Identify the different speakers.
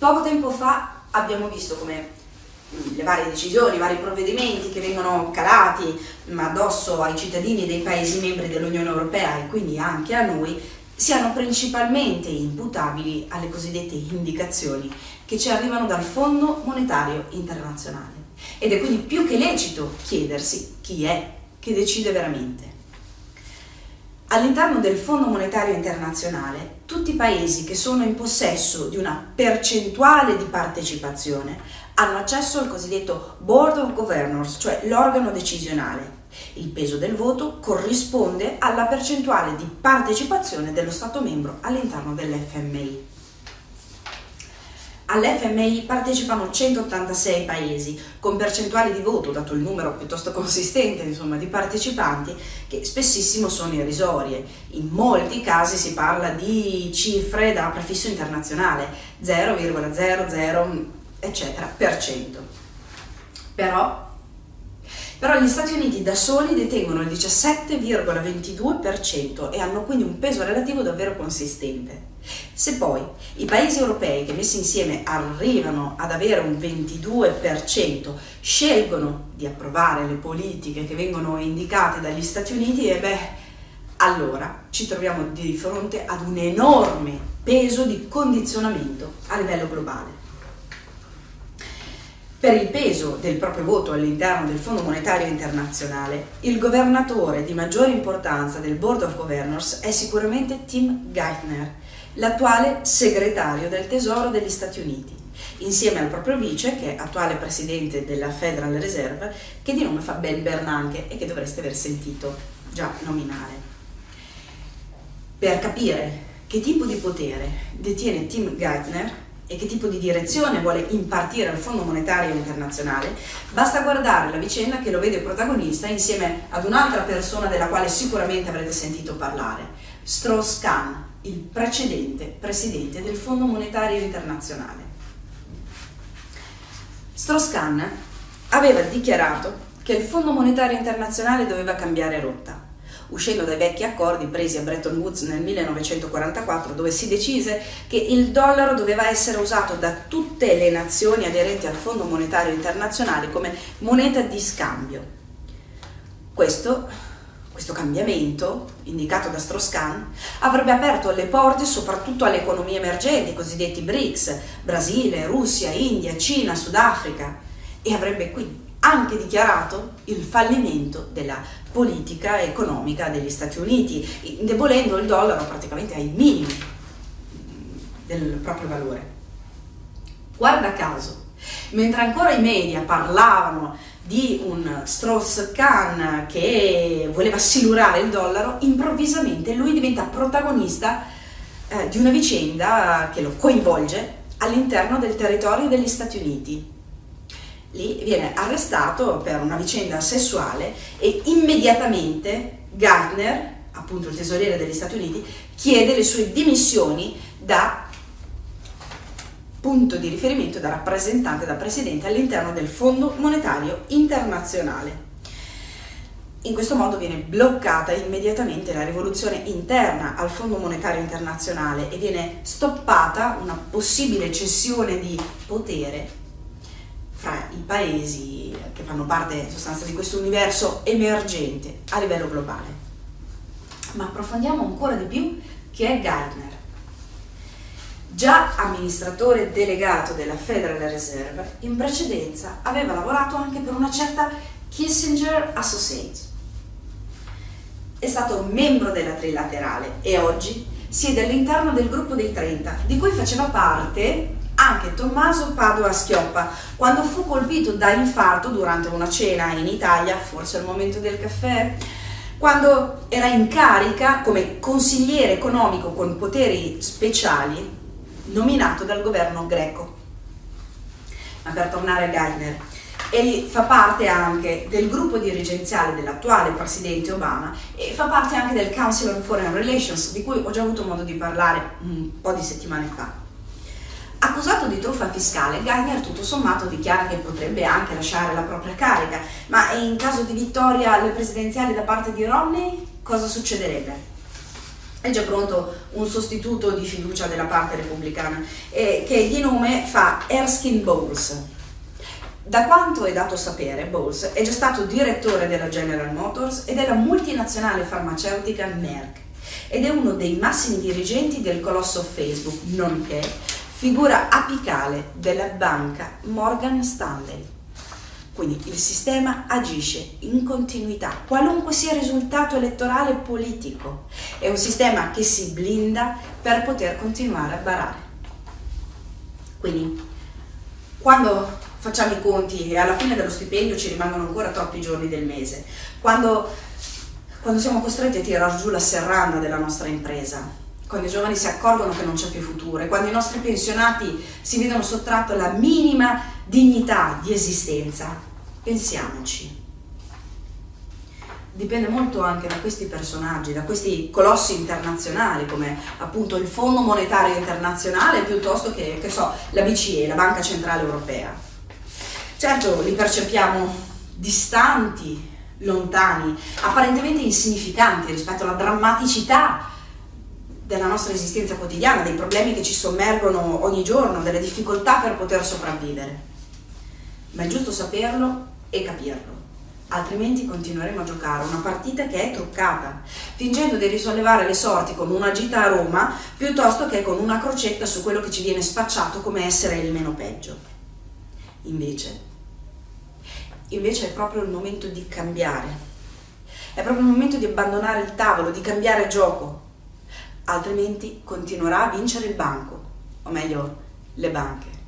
Speaker 1: Poco tempo fa abbiamo visto come le varie decisioni, i vari provvedimenti che vengono calati addosso ai cittadini dei Paesi membri dell'Unione Europea e quindi anche a noi siano principalmente imputabili alle cosiddette indicazioni che ci arrivano dal Fondo Monetario Internazionale. Ed è quindi più che lecito chiedersi chi è che decide veramente. All'interno del Fondo Monetario Internazionale, tutti i paesi che sono in possesso di una percentuale di partecipazione hanno accesso al cosiddetto Board of Governors, cioè l'organo decisionale. Il peso del voto corrisponde alla percentuale di partecipazione dello Stato membro all'interno dell'FMI. All'FMI partecipano 186 paesi, con percentuali di voto, dato il numero piuttosto consistente insomma, di partecipanti, che spessissimo sono irrisorie. In molti casi si parla di cifre da prefisso internazionale, 0,00 eccetera, per cento. Però, però gli Stati Uniti da soli detengono il 17,22% e hanno quindi un peso relativo davvero consistente. Se poi i paesi europei che messi insieme arrivano ad avere un 22%, scelgono di approvare le politiche che vengono indicate dagli Stati Uniti, e beh, allora ci troviamo di fronte ad un enorme peso di condizionamento a livello globale. Per il peso del proprio voto all'interno del Fondo Monetario Internazionale, il governatore di maggiore importanza del Board of Governors è sicuramente Tim Geithner, l'attuale segretario del Tesoro degli Stati Uniti, insieme al proprio vice, che è attuale presidente della Federal Reserve, che di nome fa Ben Bernanke e che dovreste aver sentito già nominare. Per capire che tipo di potere detiene Tim Geithner, e che tipo di direzione vuole impartire al Fondo Monetario Internazionale, basta guardare la vicenda che lo vede protagonista insieme ad un'altra persona della quale sicuramente avrete sentito parlare, Strauss-Kahn, il precedente presidente del Fondo Monetario Internazionale. Strauss-Kahn aveva dichiarato che il Fondo Monetario Internazionale doveva cambiare rotta uscendo dai vecchi accordi presi a Bretton Woods nel 1944 dove si decise che il dollaro doveva essere usato da tutte le nazioni aderenti al Fondo Monetario Internazionale come moneta di scambio. Questo, questo cambiamento, indicato da Strauss-Kahn, avrebbe aperto le porte soprattutto alle economie emergenti, i cosiddetti BRICS, Brasile, Russia, India, Cina, Sudafrica, e avrebbe quindi anche dichiarato il fallimento della politica economica degli Stati Uniti, indebolendo il dollaro praticamente ai minimi del proprio valore. Guarda caso, mentre ancora i media parlavano di un Strauss-Kahn che voleva silurare il dollaro, improvvisamente lui diventa protagonista eh, di una vicenda che lo coinvolge all'interno del territorio degli Stati Uniti lì viene arrestato per una vicenda sessuale e immediatamente Gardner, appunto il tesoriere degli Stati Uniti, chiede le sue dimissioni da punto di riferimento, da rappresentante, da presidente all'interno del Fondo Monetario Internazionale. In questo modo viene bloccata immediatamente la rivoluzione interna al Fondo Monetario Internazionale e viene stoppata una possibile cessione di potere i paesi che fanno parte in sostanza di questo universo emergente a livello globale. Ma approfondiamo ancora di più chi è Gardner. Già amministratore delegato della Federal Reserve, in precedenza aveva lavorato anche per una certa Kissinger Associates. È stato membro della Trilaterale e oggi siede all'interno del gruppo dei 30, di cui faceva parte anche Tommaso Padova Schioppa, quando fu colpito da infarto durante una cena in Italia, forse al momento del caffè, quando era in carica come consigliere economico con poteri speciali nominato dal governo greco. Ma per tornare a Geithner, egli fa parte anche del gruppo dirigenziale dell'attuale presidente Obama e fa parte anche del Council on Foreign Relations, di cui ho già avuto modo di parlare un po' di settimane fa. Accusato di truffa fiscale, Gagner tutto sommato dichiara che potrebbe anche lasciare la propria carica, ma in caso di vittoria alle presidenziali da parte di Romney cosa succederebbe? è già pronto un sostituto di fiducia della parte repubblicana eh, che di nome fa Erskine Bowles. Da quanto è dato sapere, Bowles è già stato direttore della General Motors e della multinazionale farmaceutica Merck ed è uno dei massimi dirigenti del colosso Facebook, nonché figura apicale della banca Morgan Stanley. Quindi il sistema agisce in continuità, qualunque sia il risultato elettorale politico. È un sistema che si blinda per poter continuare a barare. Quindi, quando facciamo i conti e alla fine dello stipendio ci rimangono ancora troppi giorni del mese, quando, quando siamo costretti a tirare giù la serranda della nostra impresa, quando i giovani si accorgono che non c'è più futuro e quando i nostri pensionati si vedono sottratto la minima dignità di esistenza, pensiamoci. Dipende molto anche da questi personaggi, da questi colossi internazionali come appunto il Fondo Monetario Internazionale piuttosto che, che so, la BCE, la Banca Centrale Europea. Certo, li percepiamo distanti, lontani, apparentemente insignificanti rispetto alla drammaticità della nostra esistenza quotidiana, dei problemi che ci sommergono ogni giorno, delle difficoltà per poter sopravvivere. Ma è giusto saperlo e capirlo, altrimenti continueremo a giocare una partita che è truccata, fingendo di risollevare le sorti con una gita a Roma piuttosto che con una crocetta su quello che ci viene spacciato come essere il meno peggio. Invece, invece è proprio il momento di cambiare, è proprio il momento di abbandonare il tavolo, di cambiare gioco, altrimenti continuerà a vincere il banco, o meglio, le banche.